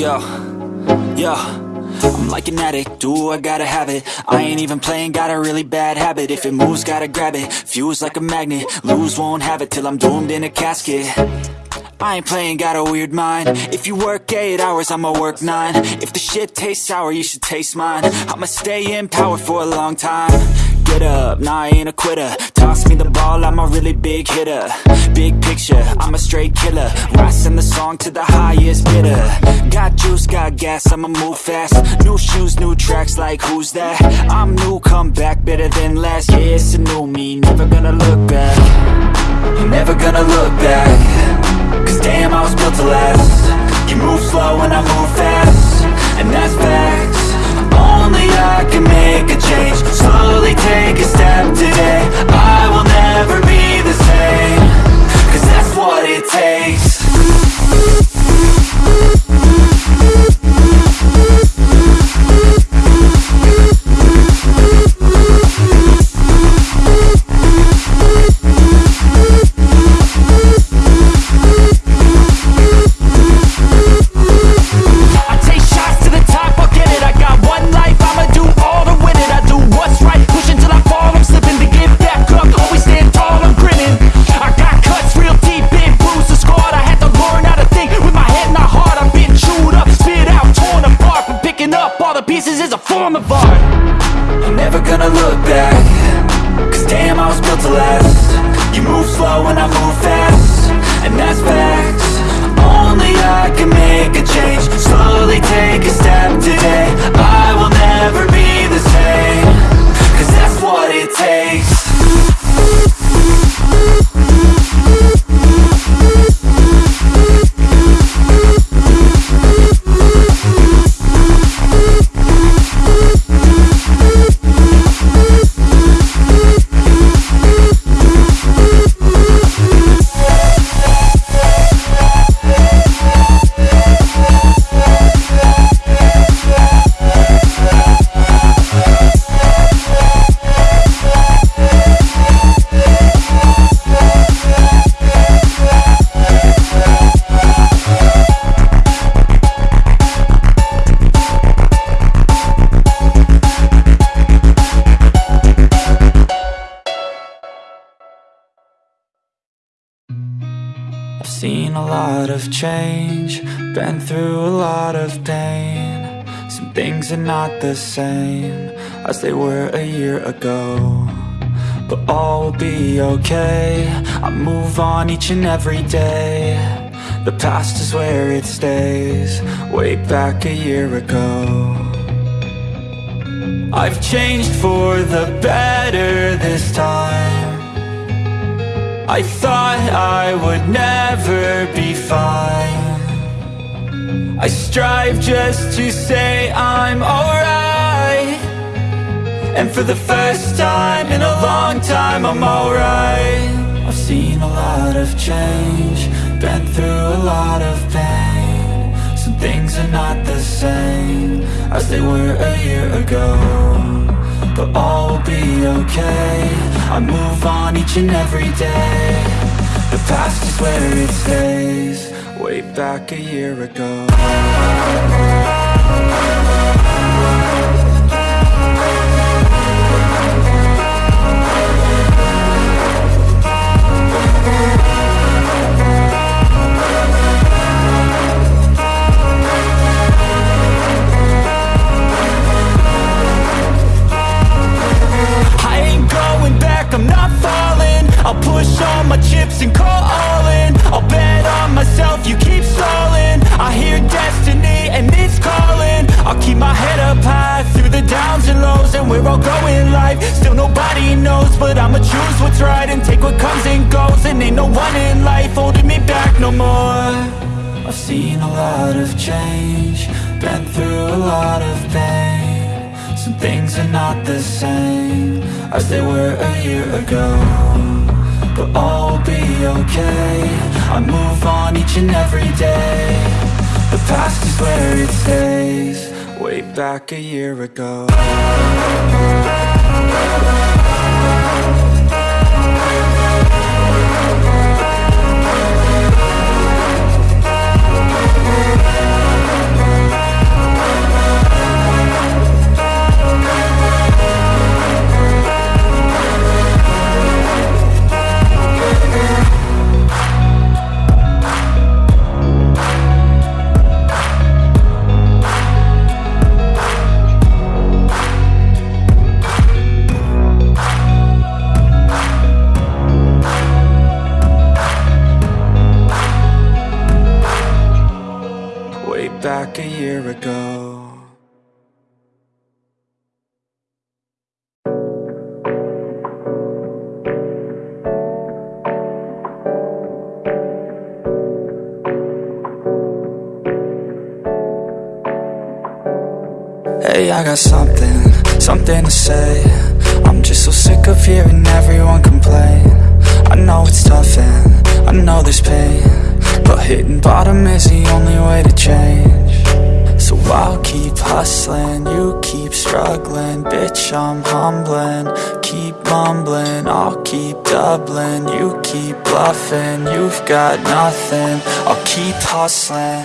Yo, yo I'm like an addict, do I gotta have it? I ain't even playing, got a really bad habit. If it moves, gotta grab it, fuse like a magnet. Lose, won't have it till I'm doomed in a casket. I ain't playing, got a weird mind. If you work 8 hours, I'ma work 9 If the shit tastes sour, you should taste mine. I'ma stay in power for a long time. Get up, nah I ain't a quitter. Toss me the ball, big hitter Big picture, I'm a straight killer. Rising the song to the highest bidder. Got juice, got gas, I'ma move fast. New shoes, new tracks, like who's that? I'm new, come back, better than last Yeah, it's a new me, never gonna look back. Never gonna look back. Cause damn, I was built to last. You move slow and I move fast. And that's facts. Only I can make a change. Slowly take a step today. I will never be the is a form of change, been through a lot of pain. Some things are not the same as they were a year ago. But all will be okay, I move on each and every day. The past is where it stays, way back a year ago. I've changed for the better this time. I thought I would never be fine. I strive just to say I'm alright. And for the first time in a long time I'm alright. I've seen a lot of change Been through a lot of pain. Some things are not the same As they were a year ago but all will be okay. I move on each and every day. The past is where it stays. Way back a year ago seen a lot of change, been through a lot of pain. Some things are not the same as they were a year ago But all will be okay, I move on each and every day. The past is where it stays, way back a year ago a year ago. Hey, I got something, something to say. I'm just so sick of hearing everyone complain. I know it's tough and I know there's pain But hitting bottom is the only way to change. So I'll keep hustling, you keep struggling. Bitch, I'm humbling, keep mumbling I'll keep doubling, you keep bluffing You've got nothing, I'll keep hustling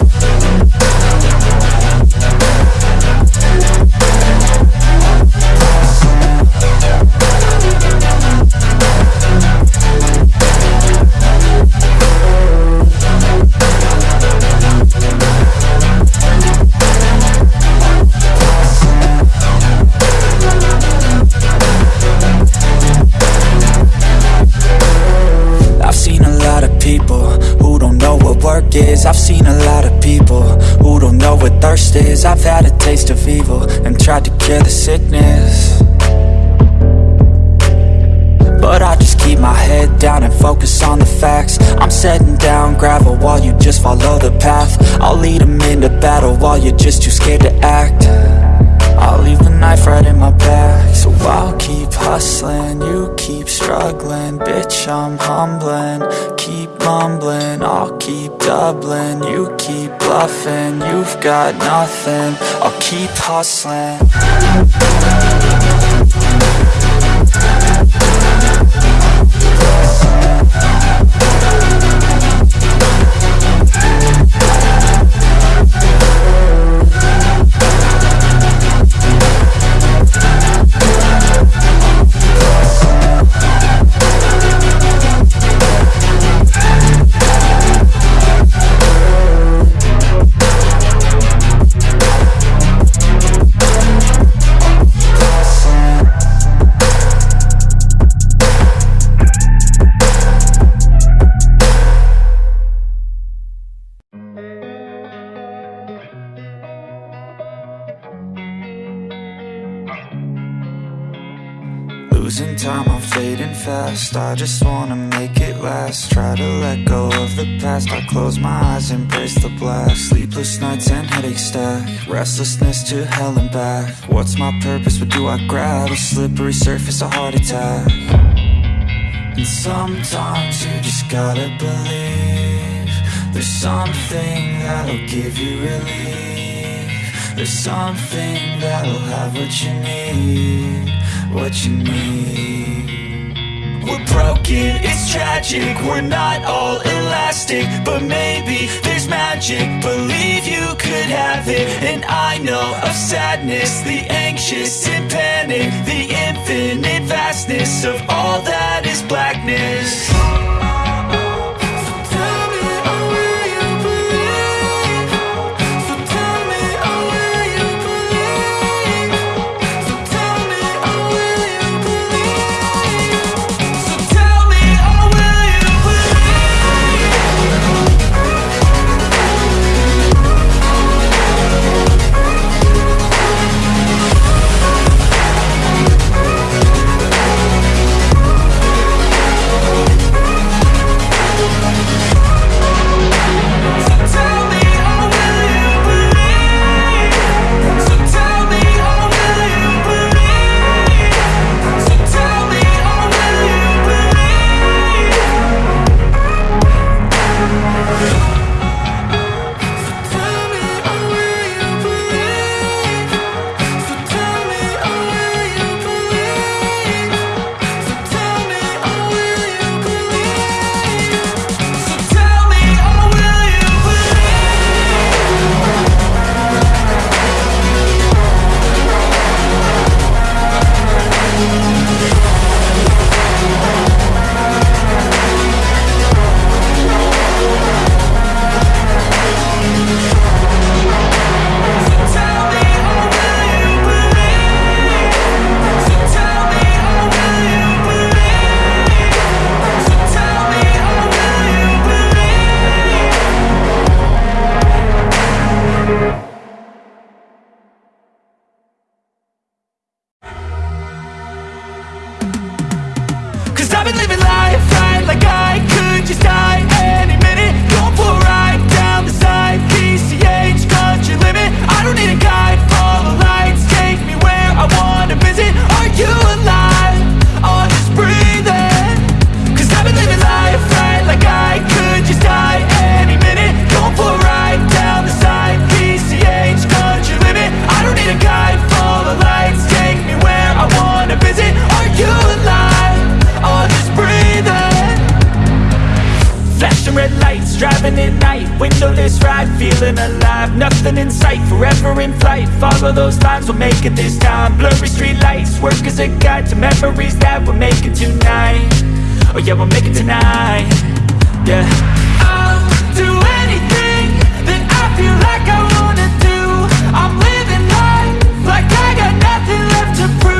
cure the sickness. But I just keep my head down and focus on the facts. I'm setting down gravel while you just follow the path. I'll lead them into battle while you're just too scared to act. I'll leave the knife right in my back So I'll keep hustling, you keep struggling. Bitch, I'm humbling, keep mumbling I'll keep doubling, you keep bluffing You've got nothing, I'll keep hustling Losing time, I'm fading fast. I just wanna make it last. Try to let go of the past. I close my eyes, embrace the blast. Sleepless nights and headache stack. Restlessness to hell and back. What's my purpose, what do I grab? A slippery surface, a heart attack. And sometimes you just gotta believe There's something that'll give you relief. There's something that'll have what you need What you need. We're broken, it's tragic We're not all elastic But maybe there's magic. Believe you could have it And I know of sadness The anxious and panic The infinite vastness Of all that is blackness I've been living life right like I Windowless ride, feeling alive. Nothing in sight, forever in flight. Follow those lines, we'll make it this time. Blurry street lights, work as a guide To memories that we're making tonight. Oh yeah, we'll make it tonight. Yeah. I'll do anything that I feel like I wanna do. I'm living life like I got nothing left to prove.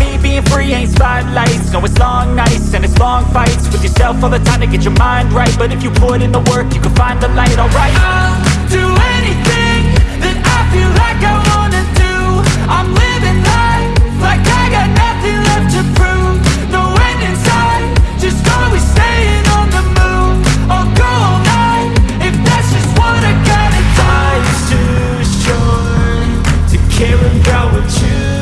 me being free ain't spotlights. No, it's long nights and it's long fights. With yourself all the time to get your mind right. But if you put in the work, you can find the light, alright? I'll do anything that I feel like I wanna do. I'm living life like I got nothing left to prove. No end in sight, just always staying on the move. I'll go all night, if that's just what I gotta do Life's too short to care about what you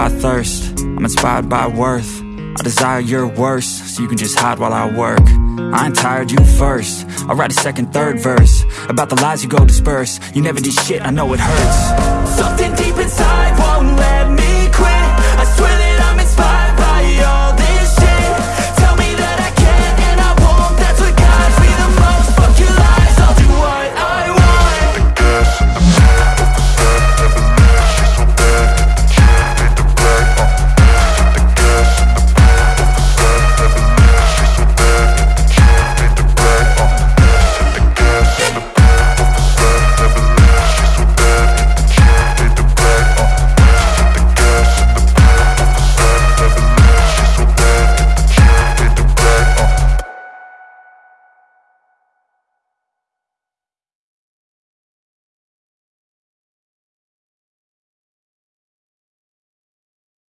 by thirst, I'm inspired by worth. I desire your worst, so you can just hide while I work. I ain't tired, you first. I'll write a second, third verse about the lies you go disperse. You never did shit, I know it hurts. Something deep inside.